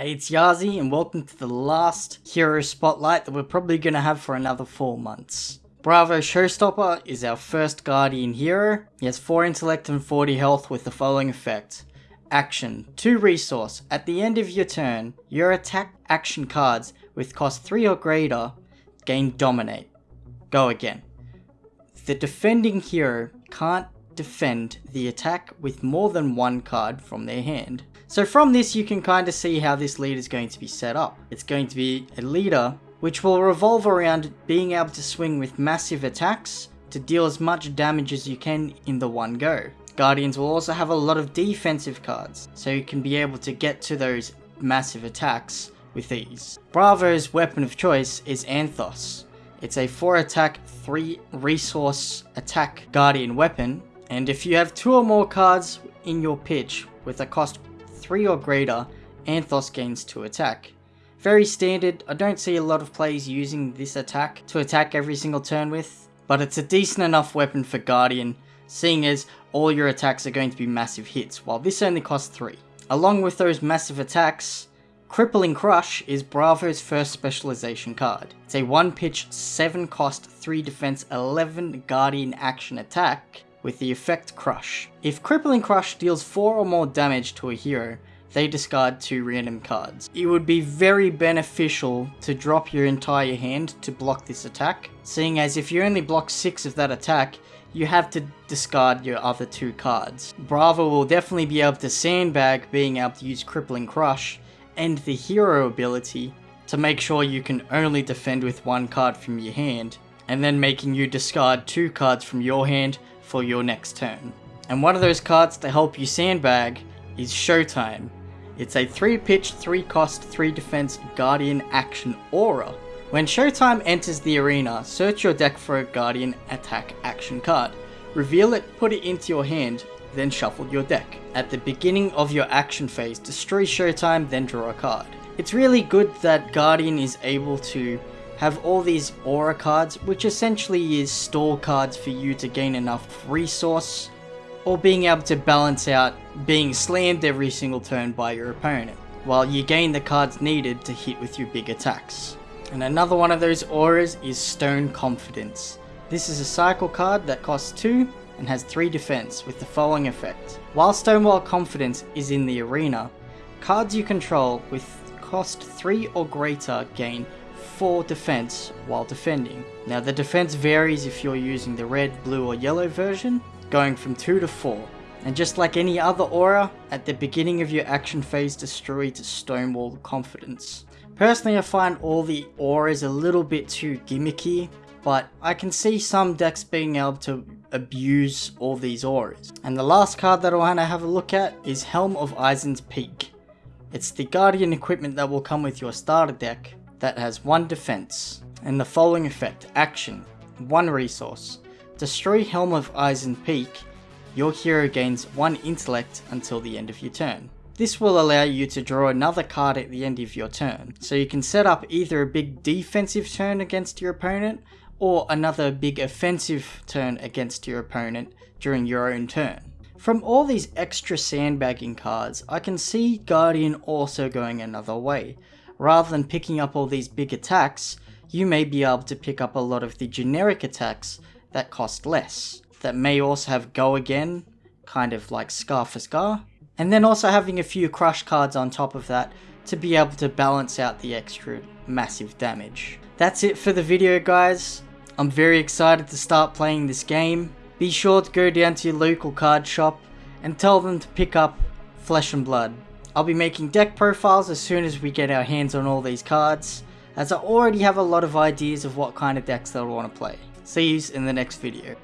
Hey, it's Yazi, and welcome to the last hero spotlight that we're probably going to have for another 4 months. Bravo Showstopper is our first Guardian hero. He has 4 intellect and 40 health with the following effect. Action 2 resource. At the end of your turn, your attack action cards with cost 3 or greater gain Dominate. Go again. The defending hero can't defend the attack with more than one card from their hand. So from this you can kind of see how this lead is going to be set up. It's going to be a leader which will revolve around being able to swing with massive attacks to deal as much damage as you can in the one go. Guardians will also have a lot of defensive cards, so you can be able to get to those massive attacks with ease. Bravo's weapon of choice is Anothos. It's a 4 attack, 3 resource attack Guardian weapon, and if you have 2 or more cards in your pitch with a cost 3 or greater, Anothos gains 2 attack. Very standard, I don't see a lot of players using this attack to attack every single turn with, but it's a decent enough weapon for Guardian, seeing as all your attacks are going to be massive hits, while this only costs 3. Along with those massive attacks, Crippling Crush is Bravo's first specialization card. It's a 1 pitch, 7 cost, 3 defense, 11 Guardian action attack, with the effect Crush. If Crippling Crush deals 4 or more damage to a hero, they discard 2 random cards. It would be very beneficial to drop your entire hand to block this attack, seeing as if you only block 6 of that attack, you have to discard your other 2 cards. Bravo will definitely be able to sandbag being able to use Crippling Crush and the hero ability to make sure you can only defend with one card from your hand, and then making you discard two cards from your hand for your next turn. And one of those cards to help you sandbag is Showtime. It's a 3 pitch, 3 cost, 3 defense Guardian action aura. When Showtime enters the arena, search your deck for a Guardian attack action card. Reveal it, put it into your hand, then shuffle your deck. At the beginning of your action phase, destroy Showtime, then draw a card. It's really good that Guardian is able to have all these aura cards, which essentially is store cards for you to gain enough resource, or being able to balance out being slammed every single turn by your opponent, while you gain the cards needed to hit with your big attacks. And another one of those auras is Stone Confidence. This is a cycle card that costs 2 and has 3 defense with the following effect. While Stonewall Confidence is in the arena, cards you control with cost 3 or greater gain 4 defense while defending. Now the defense varies if you're using the red, blue or yellow version, going from 2 to 4. And just like any other aura, at the beginning of your action phase destroy to Stonewall Confidence. Personally I find all the auras a little bit too gimmicky, but I can see some decks being able to abuse all these auras. And the last card that I want to have a look at is Helm of Isen's Peak. It's the Guardian equipment that will come with your starter deck, that has one defense, and the following effect, action, one resource. Destroy Helm of Isen Peak, your hero gains one intellect until the end of your turn. This will allow you to draw another card at the end of your turn, so you can set up either a big defensive turn against your opponent, or another big offensive turn against your opponent during your own turn. From all these extra sandbagging cards, I can see Guardian also going another way, rather than picking up all these big attacks, you may be able to pick up a lot of the generic attacks that cost less, that may also have Go Again, kind of like Scar for Scar, and then also having a few crush cards on top of that to be able to balance out the extra massive damage. That's it for the video guys. I'm very excited to start playing this game. Be sure to go down to your local card shop and tell them to pick up Flesh and Blood. I'll be making deck profiles as soon as we get our hands on all these cards, as I already have a lot of ideas of what kind of decks that I want to play. See you in the next video.